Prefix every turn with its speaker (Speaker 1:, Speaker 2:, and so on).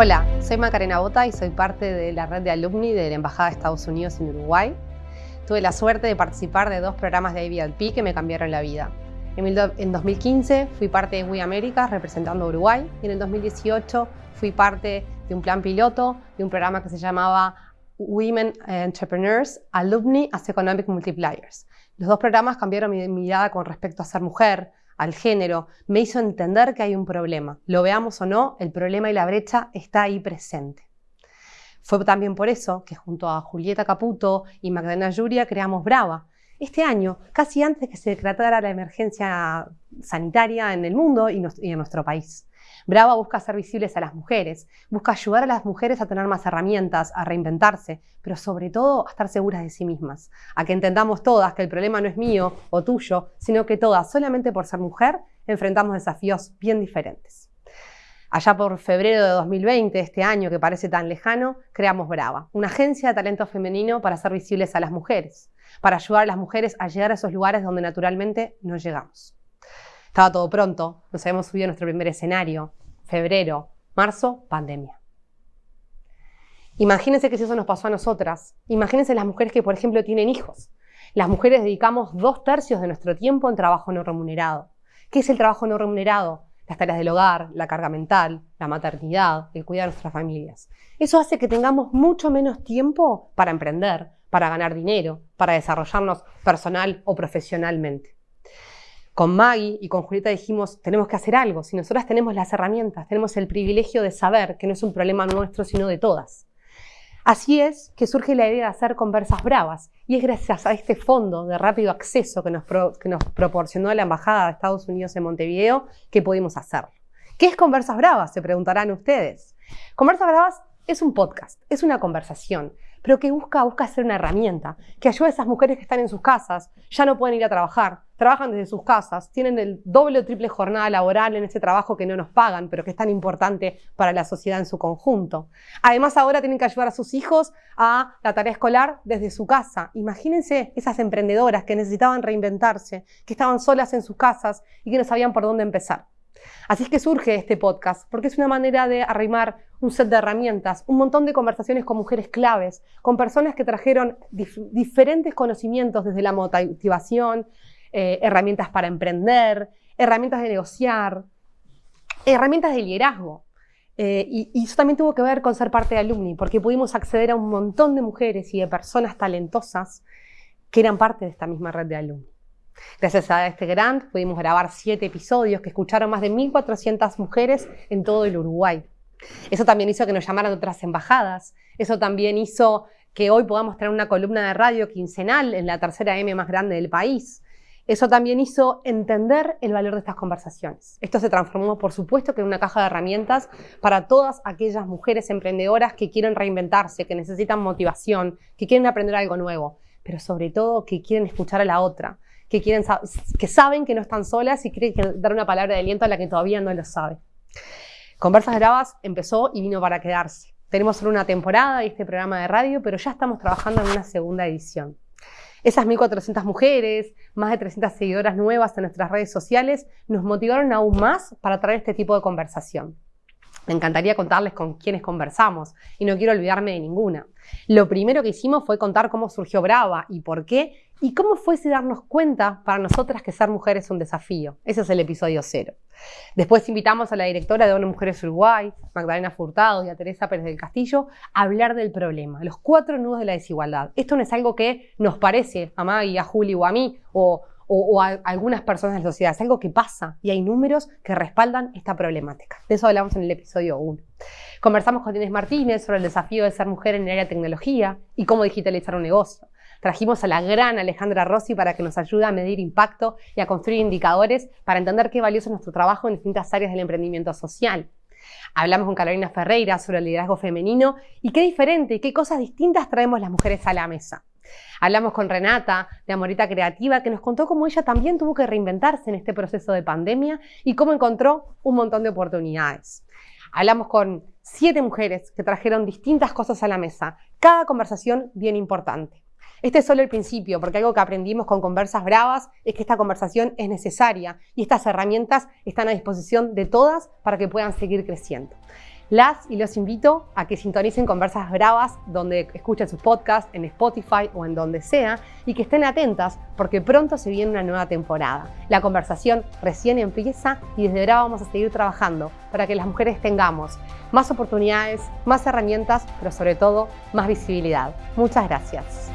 Speaker 1: Hola, soy Macarena Bota y soy parte de la red de alumni de la Embajada de Estados Unidos en Uruguay. Tuve la suerte de participar de dos programas de ABLP que me cambiaron la vida. En 2015 fui parte de We America representando a Uruguay y en el 2018 fui parte de un plan piloto de un programa que se llamaba Women Entrepreneurs Alumni as Economic Multipliers. Los dos programas cambiaron mi mirada con respecto a ser mujer, al género, me hizo entender que hay un problema. Lo veamos o no, el problema y la brecha está ahí presente. Fue también por eso que junto a Julieta Caputo y Magdalena Yuria creamos Brava. Este año, casi antes que se declarara la emergencia sanitaria en el mundo y en nuestro país. Brava busca ser visibles a las mujeres, busca ayudar a las mujeres a tener más herramientas, a reinventarse, pero sobre todo a estar seguras de sí mismas, a que entendamos todas que el problema no es mío o tuyo, sino que todas, solamente por ser mujer, enfrentamos desafíos bien diferentes. Allá por febrero de 2020, este año que parece tan lejano, creamos Brava, una agencia de talento femenino para ser visibles a las mujeres, para ayudar a las mujeres a llegar a esos lugares donde naturalmente no llegamos. Estaba todo pronto, nos habíamos subido a nuestro primer escenario, febrero, marzo, pandemia. Imagínense que si eso nos pasó a nosotras, imagínense las mujeres que, por ejemplo, tienen hijos. Las mujeres dedicamos dos tercios de nuestro tiempo en trabajo no remunerado. ¿Qué es el trabajo no remunerado? Las tareas del hogar, la carga mental, la maternidad, el cuidar de nuestras familias. Eso hace que tengamos mucho menos tiempo para emprender, para ganar dinero, para desarrollarnos personal o profesionalmente con Maggie y con Julieta dijimos, tenemos que hacer algo. Si nosotras tenemos las herramientas, tenemos el privilegio de saber que no es un problema nuestro, sino de todas. Así es que surge la idea de hacer conversas bravas y es gracias a este fondo de rápido acceso que nos, que nos proporcionó la Embajada de Estados Unidos en Montevideo que pudimos hacerlo. ¿Qué es Conversas Bravas? Se preguntarán ustedes. Conversas Bravas es un podcast, es una conversación pero que busca, busca ser una herramienta, que ayude a esas mujeres que están en sus casas, ya no pueden ir a trabajar, trabajan desde sus casas, tienen el doble o triple jornada laboral en ese trabajo que no nos pagan, pero que es tan importante para la sociedad en su conjunto. Además, ahora tienen que ayudar a sus hijos a la tarea escolar desde su casa. Imagínense esas emprendedoras que necesitaban reinventarse, que estaban solas en sus casas y que no sabían por dónde empezar. Así es que surge este podcast, porque es una manera de arrimar un set de herramientas, un montón de conversaciones con mujeres claves, con personas que trajeron diferentes conocimientos desde la motivación, eh, herramientas para emprender, herramientas de negociar, herramientas de liderazgo. Eh, y, y, eso también tuvo que ver con ser parte de Alumni, porque pudimos acceder a un montón de mujeres y de personas talentosas que eran parte de esta misma red de Alumni. Gracias a este grant pudimos grabar siete episodios que escucharon más de 1.400 mujeres en todo el Uruguay. Eso también hizo que nos llamaran otras embajadas. Eso también hizo que hoy podamos tener una columna de radio quincenal en la tercera M más grande del país. Eso también hizo entender el valor de estas conversaciones. Esto se transformó, por supuesto, en una caja de herramientas para todas aquellas mujeres emprendedoras que quieren reinventarse, que necesitan motivación, que quieren aprender algo nuevo, pero sobre todo que quieren escuchar a la otra, que, quieren, que saben que no están solas y quieren dar una palabra de aliento a la que todavía no lo sabe. Conversas Gravas empezó y vino para quedarse. Tenemos solo una temporada de este programa de radio, pero ya estamos trabajando en una segunda edición. Esas 1.400 mujeres, más de 300 seguidoras nuevas en nuestras redes sociales, nos motivaron aún más para traer este tipo de conversación. Me encantaría contarles con quiénes conversamos y no quiero olvidarme de ninguna. Lo primero que hicimos fue contar cómo surgió Brava y por qué y cómo fuese darnos cuenta para nosotras que ser mujer es un desafío. Ese es el episodio cero. Después invitamos a la directora de ONU Mujeres Uruguay, Magdalena Furtado y a Teresa Pérez del Castillo a hablar del problema, los cuatro nudos de la desigualdad. Esto no es algo que nos parece a Maggie, a Juli o a mí o, a algunas personas de la sociedad, es algo que pasa y hay números que respaldan esta problemática. De eso hablamos en el episodio 1. Conversamos con Inés Martínez sobre el desafío de ser mujer en el área de tecnología y cómo digitalizar un negocio. Trajimos a la gran Alejandra Rossi para que nos ayude a medir impacto y a construir indicadores para entender qué valioso es nuestro trabajo en distintas áreas del emprendimiento social. Hablamos con Carolina Ferreira sobre el liderazgo femenino y qué diferente y qué cosas distintas traemos las mujeres a la mesa. Hablamos con Renata de Amorita Creativa que nos contó cómo ella también tuvo que reinventarse en este proceso de pandemia y cómo encontró un montón de oportunidades. Hablamos con siete mujeres que trajeron distintas cosas a la mesa, cada conversación bien importante. Este es solo el principio, porque algo que aprendimos con Conversas Bravas es que esta conversación es necesaria y estas herramientas están a disposición de todas para que puedan seguir creciendo. Las y los invito a que sintonicen Conversas Bravas donde escuchen sus podcasts, en Spotify o en donde sea, y que estén atentas porque pronto se viene una nueva temporada. La conversación recién empieza y desde Brava vamos a seguir trabajando para que las mujeres tengamos más oportunidades, más herramientas, pero sobre todo más visibilidad. Muchas gracias.